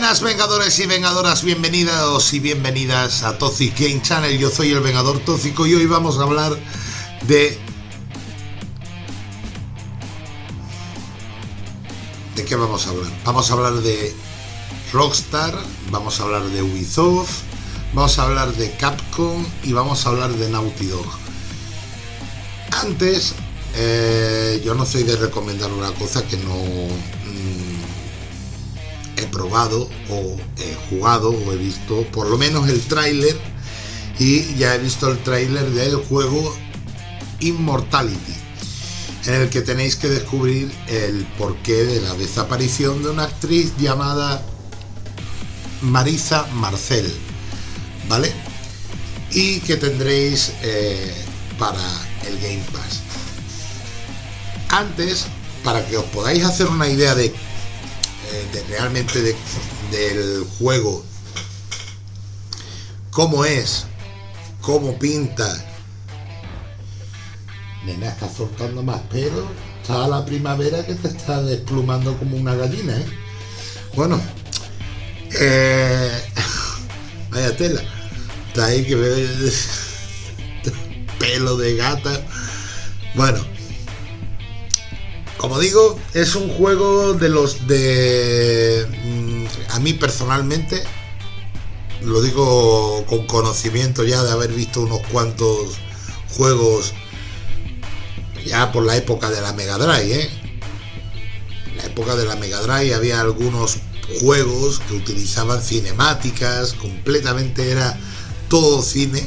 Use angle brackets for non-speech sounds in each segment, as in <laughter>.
buenas vengadores y vengadoras, bienvenidos y bienvenidas a Toxic Game Channel. Yo soy el Vengador Tóxico y hoy vamos a hablar de... ¿De qué vamos a hablar? Vamos a hablar de Rockstar, vamos a hablar de Ubisoft, vamos a hablar de Capcom y vamos a hablar de Naughty Dog. Antes, eh, yo no soy de recomendar una cosa que no he probado o he jugado o he visto por lo menos el tráiler y ya he visto el tráiler del juego Immortality en el que tenéis que descubrir el porqué de la desaparición de una actriz llamada Marisa Marcel ¿vale? y que tendréis eh, para el Game Pass antes para que os podáis hacer una idea de de, realmente del juego, cómo es, cómo pinta. Nena, está soltando más pelo. Está la primavera que te está desplumando como una gallina, ¿eh? Bueno, eh, <laughs> vaya tela. Está ahí que ve <laughs> pelo de gata. Bueno, como digo, es un juego de los de... Mm, a mí personalmente, lo digo con conocimiento ya de haber visto unos cuantos juegos ya por la época de la Mega Drive, ¿eh? En la época de la Mega Drive había algunos juegos que utilizaban cinemáticas, completamente era todo cine.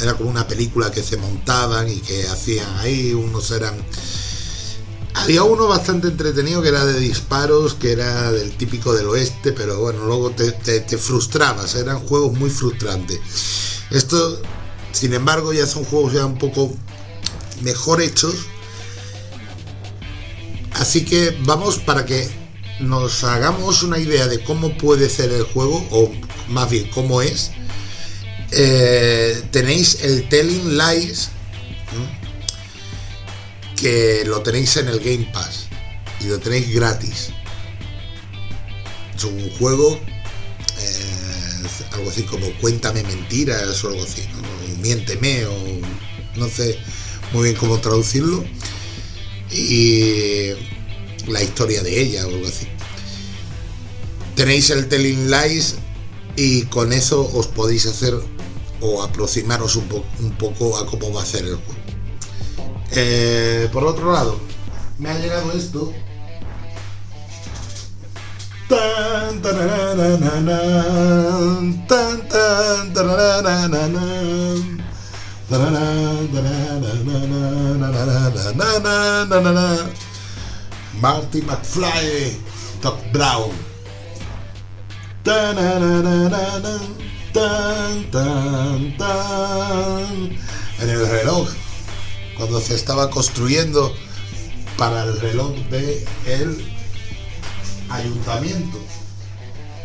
Era como una película que se montaban y que hacían ahí, unos eran había uno bastante entretenido que era de disparos, que era del típico del oeste, pero bueno, luego te, frustrabas, eran juegos muy frustrantes. Esto, sin embargo, ya son juegos ya un poco mejor hechos. Así que vamos para que nos hagamos una idea de cómo puede ser el juego, o más bien cómo es. Eh, tenéis el Telling Lies que lo tenéis en el Game Pass y lo tenéis gratis. Es un juego, eh, algo así como cuéntame mentiras o algo así, miénteme o no sé muy bien cómo traducirlo. Y la historia de ella o algo así. Tenéis el Telling Lies y con eso os podéis hacer o aproximaros un poco a cómo va a ser el juego. Eh, por otro lado, me ha llegado esto. Marty McFly, Doc Brown. En el reloj cuando se estaba construyendo para el reloj de el ayuntamiento.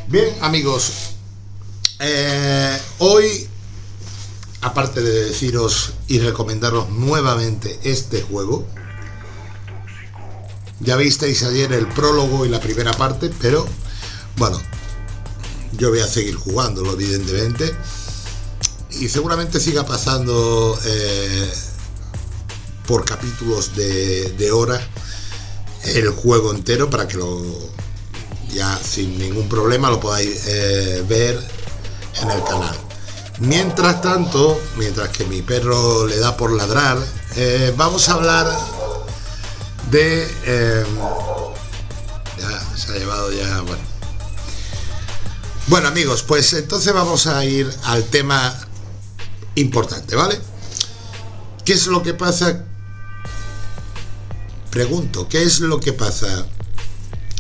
Bien, amigos, eh, hoy, aparte de deciros y recomendaros nuevamente este juego, ya visteis ayer el prólogo y la primera parte, pero bueno, yo voy a seguir jugándolo, evidentemente, y seguramente siga pasando eh, por capítulos de, de hora el juego entero para que lo ya sin ningún problema lo podáis eh, ver en el canal. Mientras tanto mientras que mi perro le da por ladrar eh, vamos a hablar de em, ya se ha llevado ya bueno. Bueno amigos pues entonces vamos a ir al tema importante vale qué es lo que pasa pregunto, ¿qué es lo que pasa?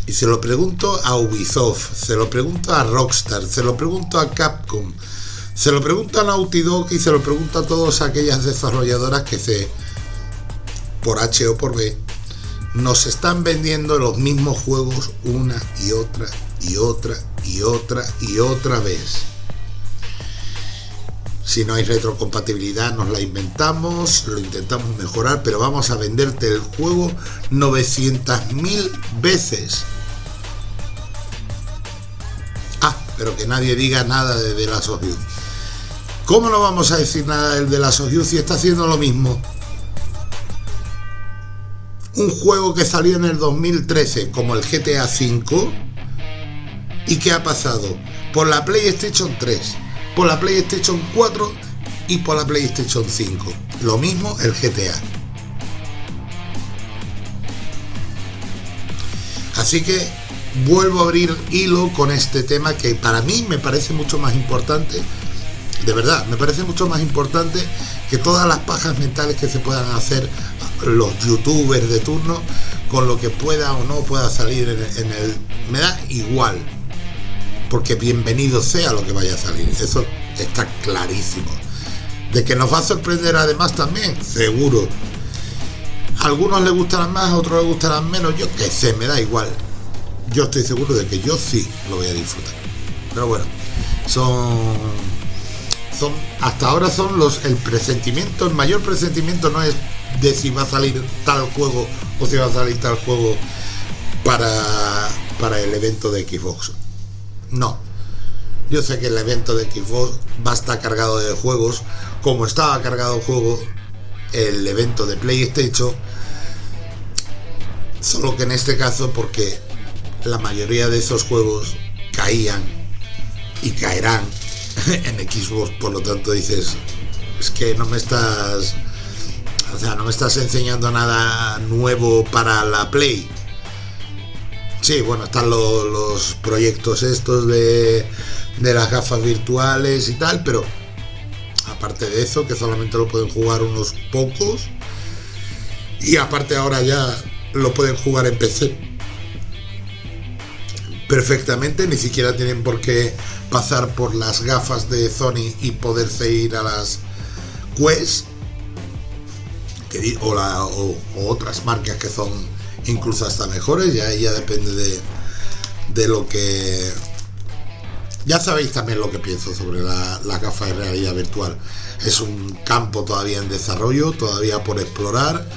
Y se lo pregunto a Ubisoft, se lo pregunto a Rockstar, se lo pregunto a Capcom, se lo pregunto a Naughty Dog y se lo pregunto a todas aquellas desarrolladoras que se, por H o por B, nos están vendiendo los mismos juegos una y otra y otra y otra y otra vez. Si no hay retrocompatibilidad nos la inventamos, lo intentamos mejorar, pero vamos a venderte el juego 900.000 veces. pero que nadie diga nada de The Last of Us. ¿Cómo no vamos a decir nada del The Last of Us si está haciendo lo mismo? Un juego que salió en el 2013 como el GTA V y que ha pasado por la PlayStation 3, por la PlayStation 4 y por la PlayStation 5. Lo mismo el GTA. Así que vuelvo a abrir hilo con este tema que para mí me parece mucho más importante, de verdad, me parece mucho más importante que todas las pajas mentales que se puedan hacer los youtubers de turno con lo que pueda o no pueda salir en, el... Me da igual, porque bienvenido sea lo que vaya a salir, eso está clarísimo. De que nos va a sorprender además también, seguro. algunos les gustarán más, a otros les gustarán menos, yo qué sé, me da igual yo estoy seguro de que yo sí lo voy a disfrutar. Pero bueno, son, son hasta ahora son los el presentimiento, el mayor presentimiento no es de si va a salir tal juego o si va a salir tal juego para, para el evento de Xbox. No. Yo sé que el evento de Xbox va a estar cargado de juegos, como estaba cargado de juego el evento de PlayStation, solo que en este caso porque la mayoría de esos juegos caían y caerán <laughs> en Xbox, por lo tanto dices, es que no me estás, o sea, no me estás enseñando nada nuevo para la Play. Sí, bueno, están los, proyectos estos de, de las gafas virtuales y tal, pero aparte de eso, que solamente lo pueden jugar unos pocos, y aparte ahora ya lo pueden jugar en PC perfectamente, ni siquiera tienen por qué pasar por las gafas de Sony y poderse ir a las Quest o, otras marcas que son incluso hasta mejores, ya, ya depende de, de lo que... Ya sabéis también lo que pienso sobre la, la gafa de realidad virtual. Es un campo todavía en desarrollo, todavía por explorar.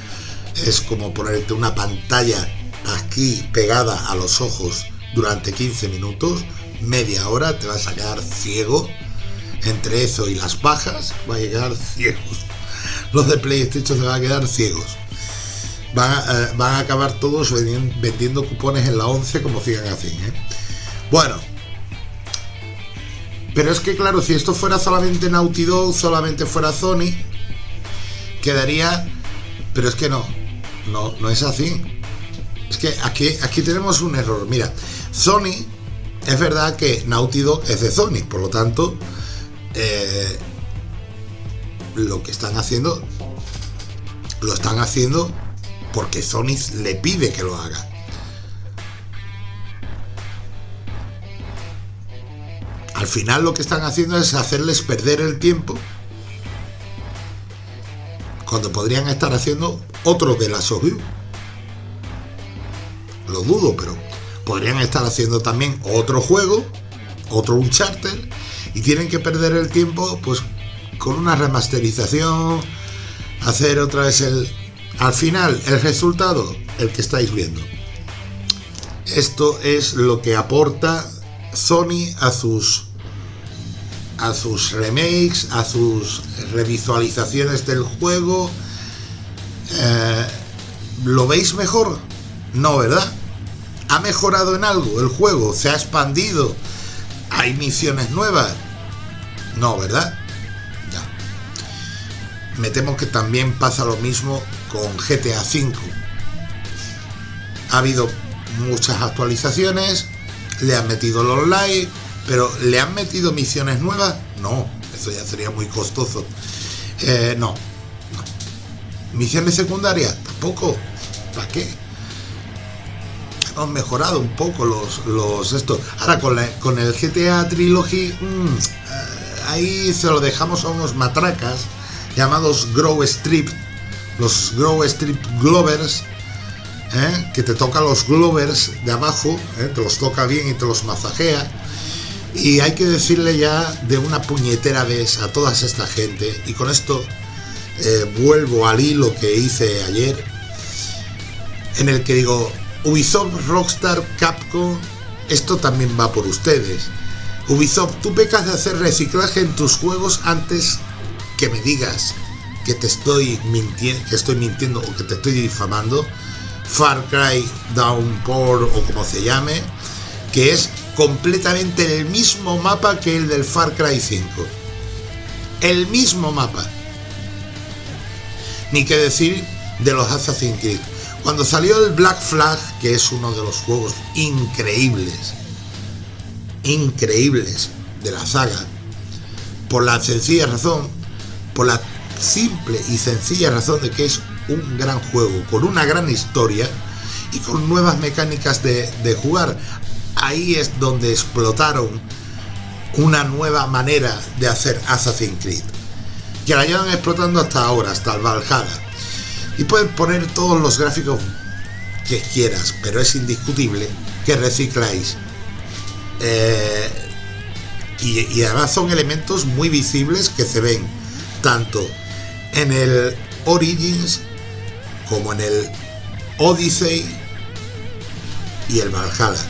Es como ponerte una pantalla aquí pegada a los ojos durante 15 minutos, media hora, te vas a quedar ciego. Entre eso y las bajas, va a quedar <laughs> ciegos. Los de PlayStation se van a quedar ciegos. Van a, eh, van a acabar todos vendiendo cupones en la 11 como sigan así. ¿eh? Bueno, pero es que claro, si esto fuera solamente Naughty Dog, solamente fuera Sony, quedaría... Pero es que no, no, no es así. Es que aquí, aquí tenemos un error. Mira, Sony, es verdad que Naughty Dog es de Sony, por lo tanto, eh, lo que están haciendo, lo están haciendo porque Sony le pide que lo haga. Al final lo que están haciendo es hacerles perder el tiempo cuando podrían estar haciendo otro de las. Lo dudo, pero podrían estar haciendo también otro juego, otro Uncharted, y tienen que perder el tiempo pues con una remasterización, hacer otra vez el... Al final, el resultado, el que estáis viendo. Esto es lo que aporta Sony a sus a sus remakes, a sus revisualizaciones del juego. Eh, ¿Lo veis mejor? No, ¿verdad? ¿Ha mejorado en algo el juego? ¿Se ha expandido? ¿Hay misiones nuevas? No, ¿verdad? Me temo que también pasa lo mismo con GTA V. Ha habido muchas actualizaciones, le han metido el online, pero ¿le han metido misiones nuevas? No, eso ya sería muy costoso. Eh, no, no. ¿Misiones secundarias? Tampoco. ¿Para qué? han mejorado un poco los, los esto. Ahora con, con el GTA Trilogy, mm, eh, ahí se lo dejamos a unos matracas llamados Grow Strip, los Grow Strip Glovers, ¿eh? que te toca los Glovers de abajo, ¿eh? te los toca bien y te los masajea. Y hay que decirle ya de una puñetera vez a toda esta gente, y con esto vuelvo al hilo que hice ayer, en el que digo, Ubisoft, Rockstar, Capcom, esto también va por ustedes. Ubisoft, tú pecas de hacer reciclaje en tus juegos antes que me digas que te estoy mintiendo, que estoy mintiendo o que te estoy difamando. Far Cry Downpour o como se llame, que es completamente el mismo mapa que el del Far Cry 5. El mismo mapa. Ni que decir de los Assassin's Creed. Cuando salió el Black Flag, que es uno de los juegos increíbles, increíbles de la saga, por la sencilla razón, por la simple y sencilla razón de que es un gran juego, con una gran historia y con nuevas mecánicas de, jugar. Ahí es donde explotaron una nueva manera de hacer Assassin's Creed, que la llevan explotando hasta ahora, hasta el Valhalla y puedes poner todos los gráficos que quieras, pero es indiscutible que recicláis. Eh, y, además son elementos muy visibles que se ven tanto en el Origins como en el Odyssey y el Valhalla.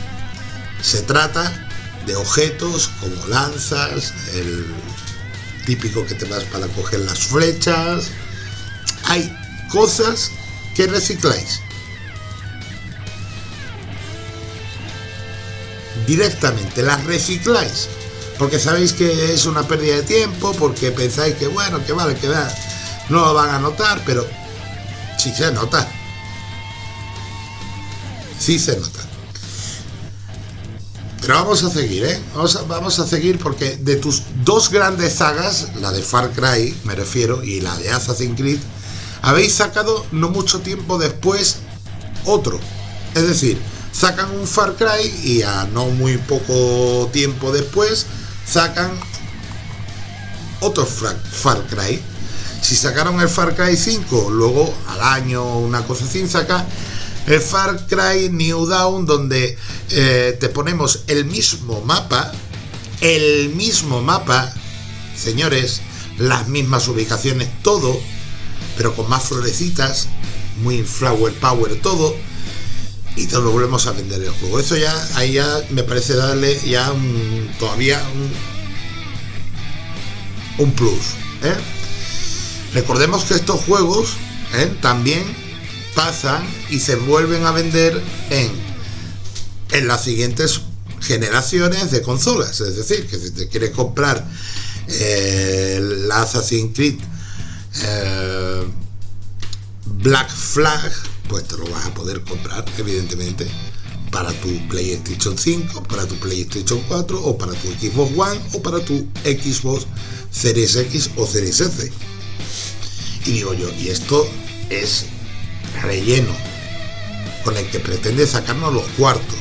Se trata de objetos como lanzas, el típico que te vas para coger las flechas. Hay cosas que recicláis. Directamente, las recicláis. Porque sabéis que es una pérdida de tiempo, porque pensáis que bueno, que vale, que va, no lo van a notar, pero sí se nota. Sí se nota. Pero vamos a seguir, ¿eh? Vamos a, vamos a seguir porque de tus dos grandes sagas, la de Far Cry, me refiero, y la de Assassin's Creed, habéis sacado no mucho tiempo después otro. Es decir, sacan un Far Cry y a no muy poco tiempo después sacan otro Far Cry. Si sacaron el Far Cry 5, luego al año una cosa así, saca el Far Cry New Dawn donde eh, te ponemos el mismo mapa, el mismo mapa, señores, las mismas ubicaciones, todo, pero con más florecitas, muy flower power todo, y te lo volvemos a vender el juego. Eso ya, ahí ya me parece darle ya un, todavía un, plus. ¿eh? Recordemos que estos juegos ¿eh? también pasan y se vuelven a vender en, en las siguientes generaciones de consolas. Es decir, que si te quieres comprar eh, el Assassin's Creed eh, Black Flag, pues te lo vas a poder comprar, evidentemente, para tu PlayStation 5, para tu PlayStation 4, o para tu Xbox One, o para tu Xbox Series X o Series S. Y digo yo, y esto es relleno con el que pretende sacarnos los cuartos.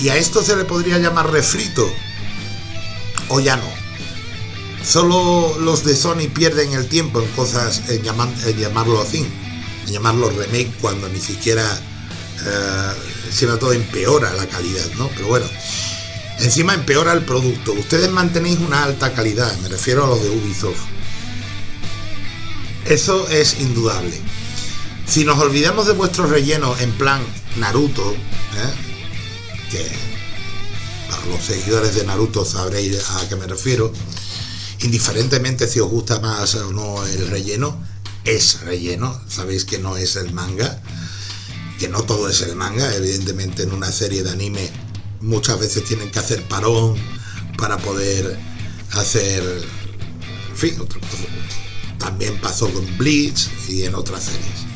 Y a esto se le podría llamar refrito, o ya no. Solo los de Sony pierden el tiempo en cosas, en, llamarlo así, en llamarlo remake cuando ni siquiera, eh, todo empeora la calidad, ¿no? Pero bueno, encima empeora el producto. Ustedes mantenéis una alta calidad, me refiero a los de Ubisoft. Eso es indudable. Si nos olvidamos de vuestro relleno en plan Naruto, ¿eh? que para los seguidores de Naruto sabréis a qué me refiero, indiferentemente si os gusta más o no el relleno, es relleno, sabéis que no es el manga, que no todo es el manga, evidentemente en una serie de anime muchas veces tienen que hacer parón para poder hacer, en fin, también pasó con Bleach y en otras series.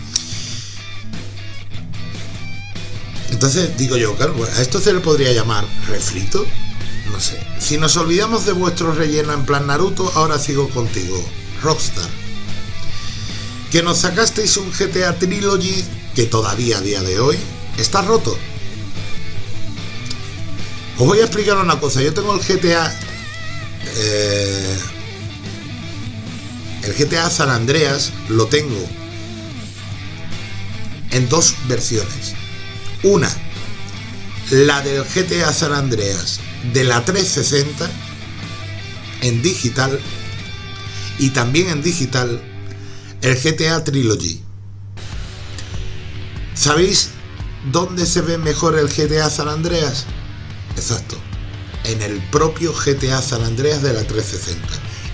Entonces digo yo, claro, a esto se le podría llamar refrito, no sé. Si nos olvidamos de vuestro relleno en plan Naruto, ahora sigo contigo. Rockstar. Que nos sacasteis un GTA Trilogy que todavía a día de hoy está roto. Os voy a explicar una cosa. Yo tengo el GTA... Eh, el GTA San Andreas lo tengo en dos versiones. Una, la del GTA San Andreas de la 360 en digital y también en digital el GTA Trilogy. ¿Sabéis dónde se ve mejor el GTA San Andreas? Exacto, en el propio GTA San Andreas de la 360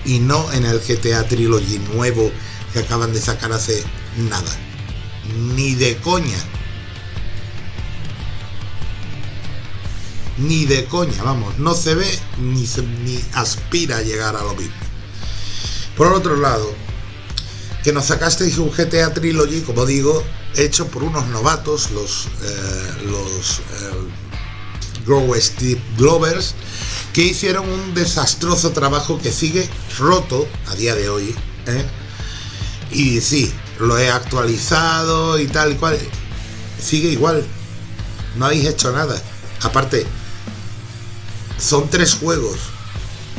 y no en el GTA Trilogy nuevo que acaban de sacar hace nada. Ni de coña. Ni de coña, vamos, no se ve ni, aspira a llegar a lo mismo. Por otro lado, que nos sacasteis un GTA Trilogy, como digo, hecho por unos novatos, los, eh, los eh, Grow Steve Glovers, que hicieron un desastroso trabajo que sigue roto a día de hoy. ¿eh? Y sí, lo he actualizado y tal y cual. Sigue igual. No habéis hecho nada. Aparte, son tres juegos.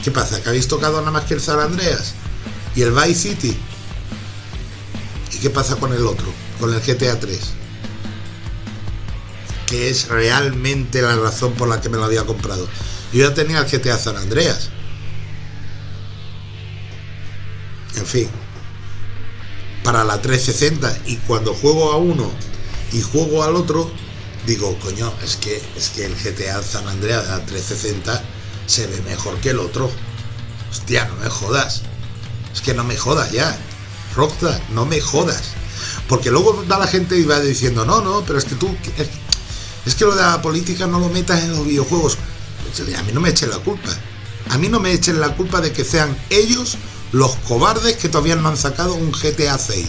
¿Qué pasa? ¿Que habéis tocado nada más que el San Andreas? ¿Y el Vice City? ¿Y qué pasa con el otro? Con el GTA 3. Que es realmente la razón por la que me lo había comprado. Yo ya tenía el GTA San Andreas. En fin. Para la 360. Y cuando juego a uno y juego al otro, digo, coño, es que, es que el GTA San Andreas de la 360 se ve mejor que el otro. Hostia, no me jodas. Es que no me jodas ya. Rockstar, no me jodas. Porque luego da la gente y va diciendo, no, no, pero es que tú, es, que lo de la política no lo metas en los videojuegos a mí no me echen la culpa. A mí no me echen la culpa de que sean ellos los cobardes que todavía no han sacado un GTA 6.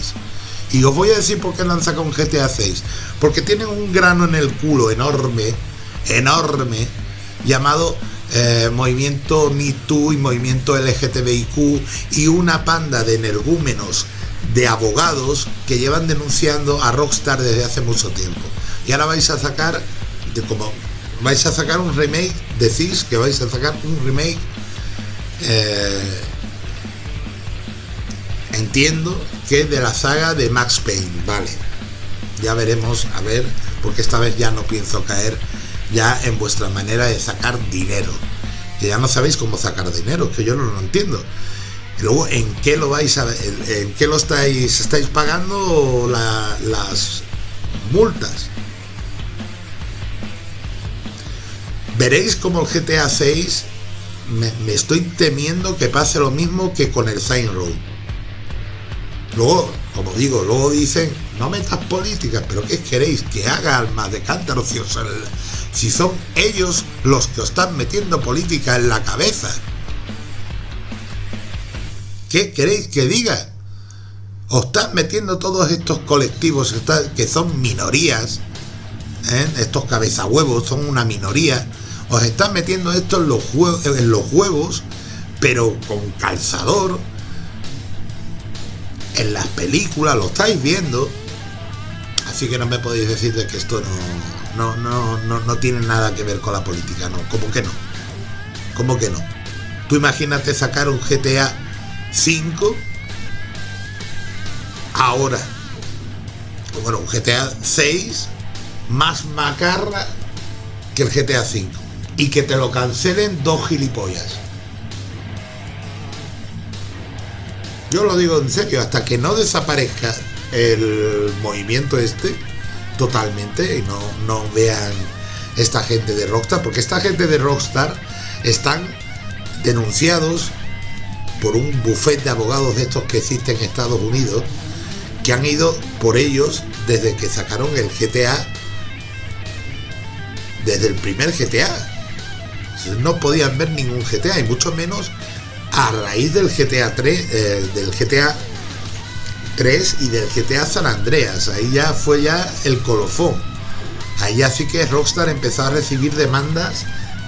Y os voy a decir por qué no han sacado un GTA 6. Porque tienen un grano en el culo enorme, enorme, llamado eh, movimiento MeToo y movimiento LGTBIQ y una panda de energúmenos, de abogados que llevan denunciando a Rockstar desde hace mucho tiempo. Y ahora vais a sacar, de como vais a sacar un remake, decís que vais a sacar un remake, eh, entiendo que de la saga de Max Payne, vale. Ya veremos, a ver, porque esta vez ya no pienso caer ya en vuestra manera de sacar dinero. Que ya no sabéis cómo sacar dinero, que yo no lo entiendo. Luego, ¿en qué lo vais a en qué lo estáis estáis pagando las multas? Veréis como el GTA 6 me, estoy temiendo que pase lo mismo que con el Sign Road. Luego, como digo, luego dicen, no metas políticas, pero ¿qué queréis? Que haga almas de cántaro si son ellos los que os están metiendo política en la cabeza. ¿Qué queréis que diga? Os están metiendo todos estos colectivos que son minorías, ¿eh? estos cabezahuevos son una minoría os están metiendo esto en los, en los juegos, pero con calzador. En las películas lo estáis viendo. Así que no me podéis decir de que esto no, no, no, no, tiene nada que ver con la política, no. ¿Cómo que no? ¿Cómo que no? Tú imagínate sacar un GTA 5 ahora. Bueno, un GTA 6 más macarra que el GTA 5 y que te lo cancelen dos gilipollas. Yo lo digo en serio, hasta que no desaparezca el movimiento este totalmente y no, no vean esta gente de Rockstar, porque esta gente de Rockstar están denunciados por un buffet de abogados de estos que existen en Estados Unidos, que han ido por ellos desde que sacaron el GTA, desde el primer GTA, no podían ver ningún GTA y mucho menos a raíz del GTA 3, eh, del GTA 3 y del GTA San Andreas. Ahí ya fue ya el colofón. Ahí ya sí que Rockstar empezó a recibir demandas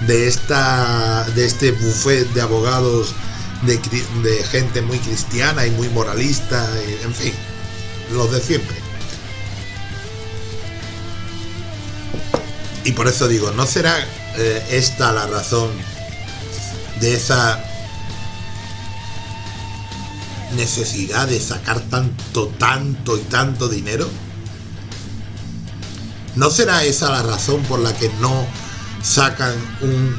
de esta de este buffet de abogados de, gente muy cristiana y muy moralista, en fin, los de siempre. Y por eso digo, no será eh, esta la razón de esa necesidad de sacar tanto, tanto y tanto dinero? ¿No será esa la razón por la que no sacan un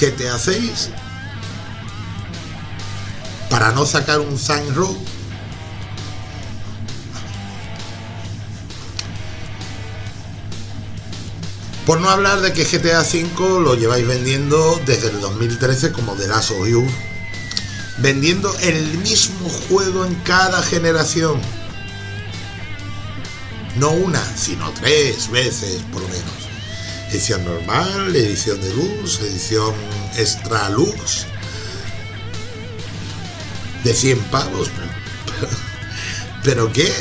GTA 6? ¿Para no sacar un Sign Road? Por no hablar de que GTA V lo lleváis vendiendo desde el 2013 como The Last of Us. Vendiendo el mismo juego en cada generación. No una, sino tres veces por lo menos. Edición normal, edición de luz, edición extra lux. De 100 pavos. <laughs> Pero, ¿qué?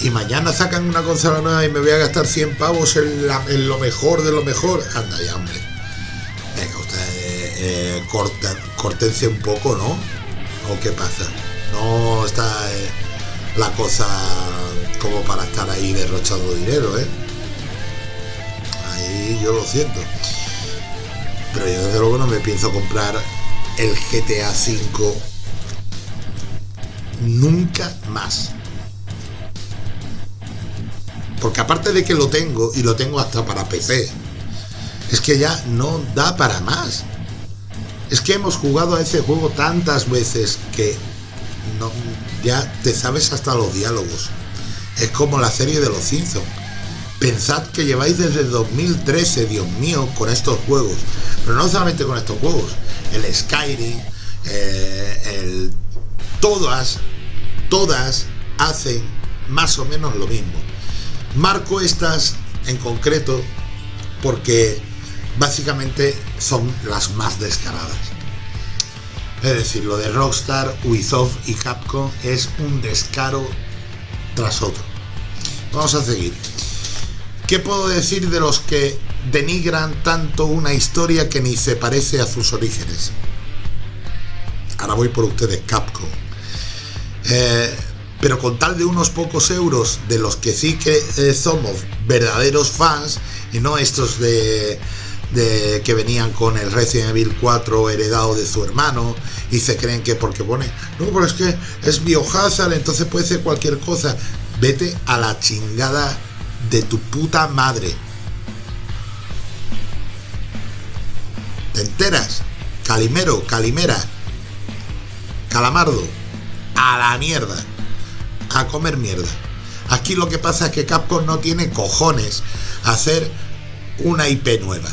y mañana sacan una consola nueva y me voy a gastar 100 pavos en, lo mejor de lo mejor. Anda ya, hombre. Venga, usted eh, cortense un poco, ¿no? ¿O qué pasa? No está eh, la cosa como para estar ahí derrochando dinero, ¿eh? Ahí yo lo siento. Pero yo desde luego no me pienso comprar el GTA V nunca más. Porque aparte de que lo tengo, y lo tengo hasta para PC, es que ya no da para más. Es que hemos jugado a ese juego tantas veces que ya te sabes hasta los diálogos. Es como la serie de los Simpsons. Pensad que lleváis desde 2013, Dios mío, con estos juegos. Pero no solamente con estos juegos. El Skyrim, eh, el... Todas, todas hacen más o menos lo mismo. Marco estas en concreto porque básicamente son las más descaradas. Es decir, lo de Rockstar, Ubisoft y Capcom es un descaro tras otro. Vamos a seguir. ¿Qué puedo decir de los que denigran tanto una historia que ni se parece a sus orígenes? Ahora voy por ustedes, Capcom. Eh, pero con tal de unos pocos euros de los que sí que eh, somos verdaderos fans y no estos de, que venían con el Resident Evil 4 heredado de su hermano y se creen que porque pone, no, pero es que es Biohazard, entonces puede ser cualquier cosa. Vete a la chingada de tu puta madre. ¿Te enteras? Calimero, Calimera, Calamardo, a la mierda a comer mierda. Aquí lo que pasa es que Capcom no tiene cojones a hacer una IP nueva.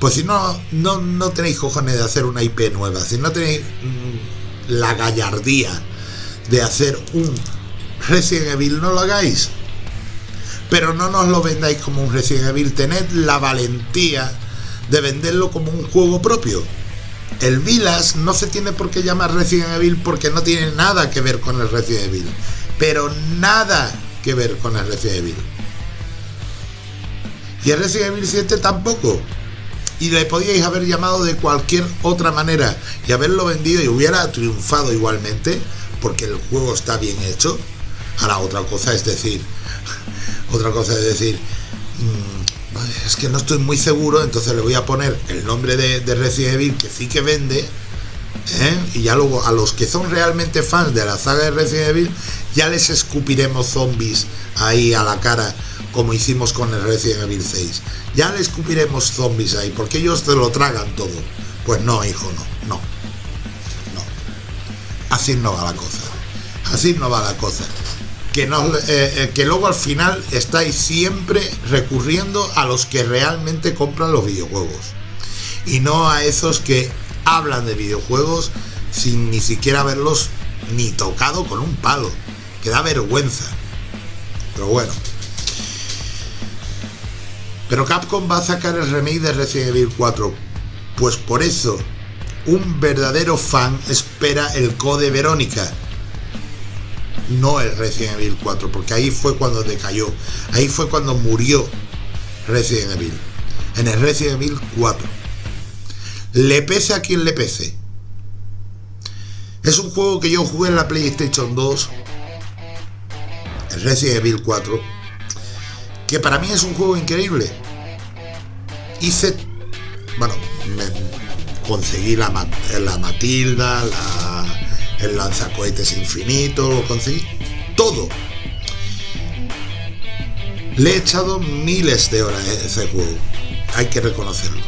Pues si no, no, no tenéis cojones de hacer una IP nueva, si no tenéis mm, la gallardía de hacer un Resident Evil, no lo hagáis. Pero no nos lo vendáis como un Resident Evil, tened la valentía de venderlo como un juego propio. El Vilas no se tiene por qué llamar Resident Evil porque no tiene nada que ver con el Resident Evil. Pero nada que ver con el Resident Evil. Y el Resident Evil 7 tampoco. Y le podíais haber llamado de cualquier otra manera y haberlo vendido y hubiera triunfado igualmente porque el juego está bien hecho. Ahora otra cosa es decir, <laughs> otra cosa es decir, mm, es que no estoy muy seguro, entonces le voy a poner el nombre de, Resident Evil que sí que vende. ¿eh? Y ya luego a los que son realmente fans de la saga de Resident Evil, ya les escupiremos zombies ahí a la cara, como hicimos con el Resident Evil 6. Ya les escupiremos zombies ahí, porque ellos te lo tragan todo. Pues no, hijo, no, no. No. Así no va la cosa. Así no va la cosa eh, eh, que luego al final estáis siempre recurriendo a los que realmente compran los videojuegos y no a esos que hablan de videojuegos sin ni siquiera haberlos ni tocado con un palo, que da vergüenza. Pero bueno. Pero Capcom va a sacar el remake de Resident Evil 4. Pues por eso, un verdadero fan espera el Code Verónica no el Resident Evil 4, porque ahí fue cuando decayó, ahí fue cuando murió Resident Evil, en el Resident Evil 4. Le pese a quien le pese. Es un juego que yo jugué en la PlayStation 2, el Resident Evil 4, que para mí es un juego increíble. Hice, bueno, conseguí la, la Matilda, la el lanzacohetes infinito, conseguí todo. Le he echado miles de horas a ese juego. Hay que reconocerlo.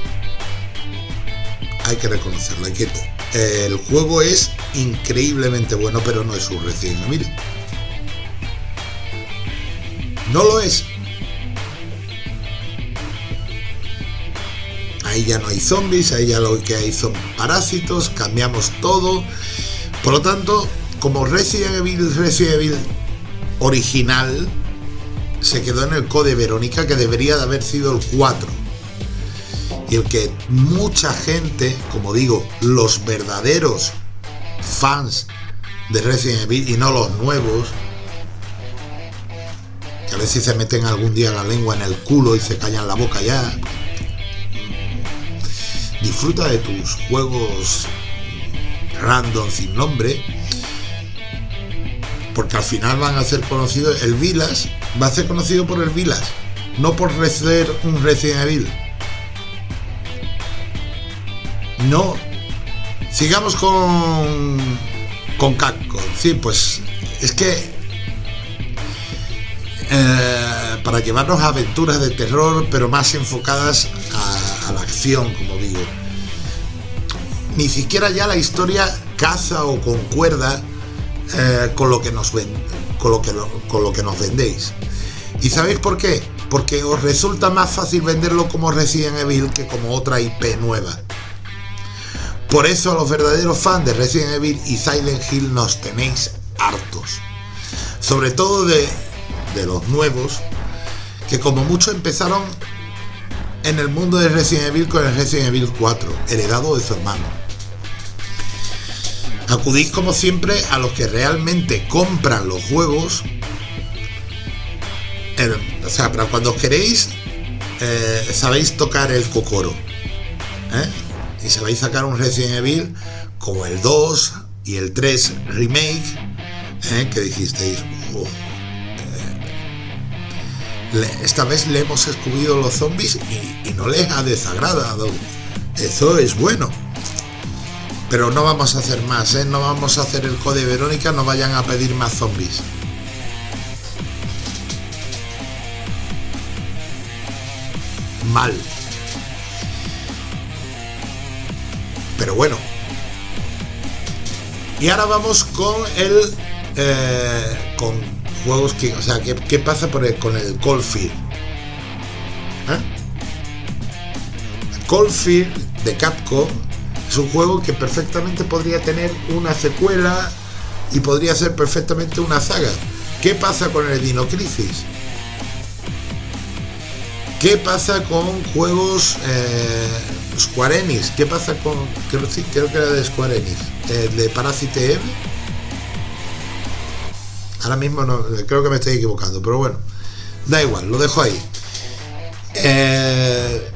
Hay que reconocerlo. Hay que, el juego es increíblemente bueno, pero no es un Resident Evil. No lo es. ahí ya no hay zombies, ahí ya lo que hay son parásitos, cambiamos todo. Por lo tanto, como Resident Evil, Resident Evil original, se quedó en el Code Verónica, que debería de haber sido el 4. Y el que mucha gente, como digo, los verdaderos fans de Resident Evil y no los nuevos, que a ver si se meten algún día la lengua en el culo y se callan la boca ya. Disfruta de tus juegos random sin nombre, porque al final van a ser conocidos. El Vilas va a ser conocido por el Vilas, no por ser un Resident Evil. No. Sigamos con con Capcom. Sí, pues es que eh, para llevarnos a aventuras de terror, pero más enfocadas a, la acción, como digo. Ni siquiera ya la historia caza o concuerda con lo que nos vendéis. ¿Y sabéis por qué? Porque os resulta más fácil venderlo como Resident Evil que como otra IP nueva. Por eso a los verdaderos fans de Resident Evil y Silent Hill nos tenéis hartos. Sobre todo de, los nuevos, que como mucho empezaron en el mundo de Resident Evil con el Resident Evil 4, heredado de su hermano. Acudís como siempre a los que realmente compran los juegos. o sea, para cuando os queréis, eh, sabéis tocar el cocoro. ¿eh? y a sacar un Resident Evil como el 2 y el 3 remake ¿eh? que dijisteis eh, esta vez le hemos escubido los zombies y, no les ha desagradado eso es bueno pero no vamos a hacer más ¿eh? no vamos a hacer el code Verónica no vayan a pedir más zombies mal Pero bueno. Y ahora vamos con el. Eh, con juegos que. O sea, ¿qué, pasa por con el Coldfield? ¿Eh? De Capcom es un juego que perfectamente podría tener una secuela y podría ser perfectamente una saga. ¿Qué pasa con el Dino Crisis? ¿Qué pasa con juegos eh, Square Enix? ¿Qué pasa con. Creo, sí, creo que era de Square Enix. El de Parasite Eve. Ahora mismo no, creo que me estoy equivocando, pero bueno. Da igual, lo dejo ahí. Eh,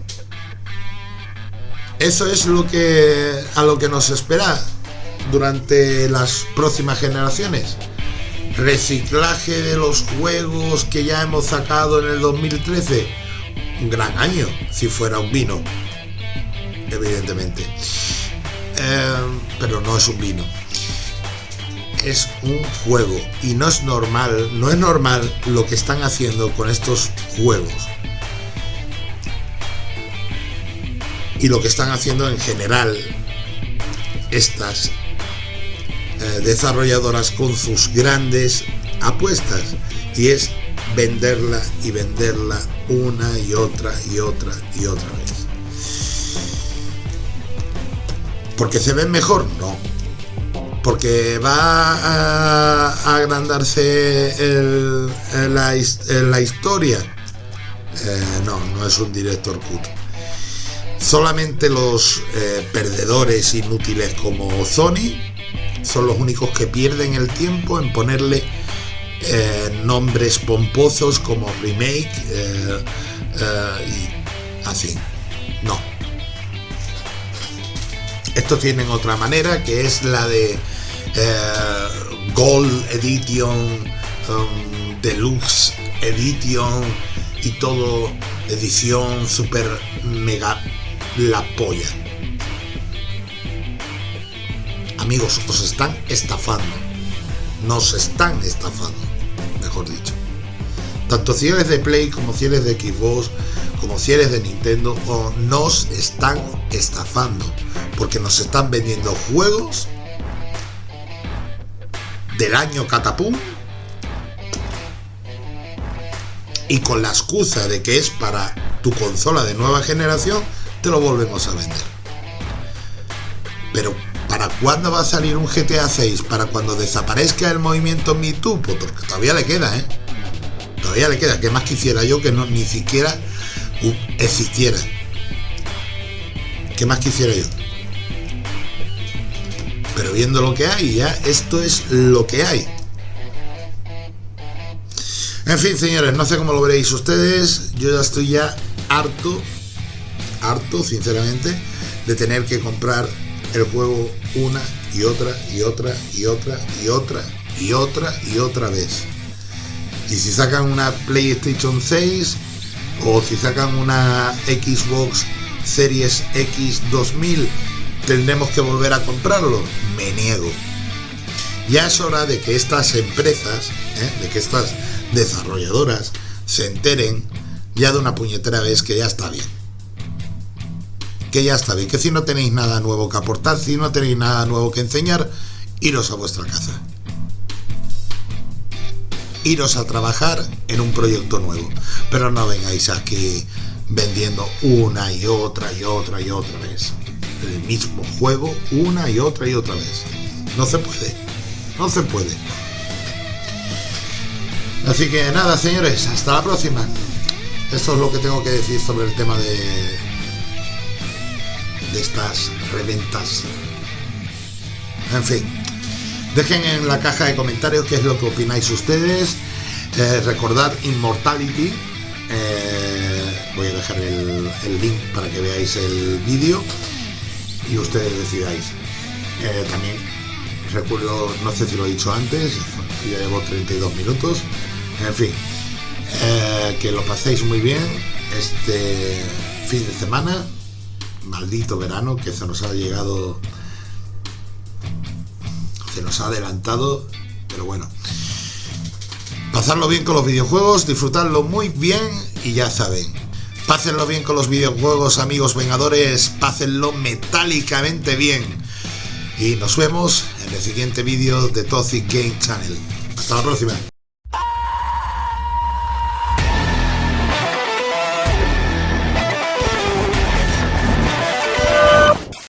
eso es a lo que nos espera durante las próximas generaciones. Reciclaje de los juegos que ya hemos sacado en el 2013 un gran año si fuera un vino, evidentemente. Eh, pero no es un vino. Es un juego y no es normal, no es normal lo que están haciendo con estos juegos. Y lo que están haciendo en general estas eh, desarrolladoras con sus grandes apuestas. Y es venderla y venderla una y otra y otra y otra vez. ¿Porque se ven mejor? No. ¿Porque va a, agrandarse la, historia? Eh, no, no es un director cut. Solamente los eh, perdedores inútiles como Sony son los únicos que pierden el tiempo en ponerle eh, nombres pomposos como remake eh, y así. No. Estos tienen otra manera que es la de Gold Edition, um, Deluxe Edition y todo edición super mega la polla. Amigos, os están estafando. Nos están estafando mejor dicho. Tanto si eres de Play como si eres de Xbox, como si eres de Nintendo, nos están estafando. Porque nos están vendiendo juegos del año catapum y con la excusa de que es para tu consola de nueva generación, lo volvemos a vender. Pero ¿para cuándo va a salir un GTA 6? ¿Para cuando desaparezca el movimiento Me? Pues porque todavía le queda, ¿eh? Todavía le queda. ¿Qué más quisiera yo que no ni siquiera existiera? ¿Qué más quisiera yo? Pero viendo lo que hay, ya esto es lo que hay. En fin, señores, no sé cómo lo veréis ustedes. Yo ya estoy ya harto, harto, sinceramente, de tener que comprar el juego una y otra y otra y otra y otra y otra y otra vez. Y si sacan una PlayStation 6 o si sacan una Xbox Series X 2000, tendremos que volver a comprarlo. Me niego. Ya es hora de que estas empresas, ¿eh? de que estas desarrolladoras se enteren ya de una puñetera vez que ya está bien. Que ya bien, que si no tenéis nada nuevo que aportar, si no tenéis nada nuevo que enseñar, iros a vuestra casa. Iros a trabajar en un proyecto nuevo. Pero no vengáis aquí vendiendo una y otra y otra y otra vez. El mismo juego una y otra y otra vez. No se puede. No se puede. Así que nada, señores, hasta la próxima. Eso es lo que tengo que decir sobre el tema de, de estas reventas. En fin, dejen en la caja de comentarios qué es lo que opináis ustedes. Eh, recordad Immortality. Eh, voy a dejar el, link para que veáis el vídeo y ustedes decidáis. Eh, también recuerdo, no sé si lo he dicho antes, ya llevo 32 minutos. En fin, eh, que lo paséis muy bien este fin de semana. Maldito verano que se nos ha llegado, se nos ha adelantado, pero bueno. Pasarlo bien con los videojuegos, disfrutarlo muy bien y ya saben, pásenlo bien con los videojuegos, amigos vengadores, pásenlo metálicamente bien. Y nos vemos en el siguiente vídeo de Toxic Game Channel. Hasta la próxima.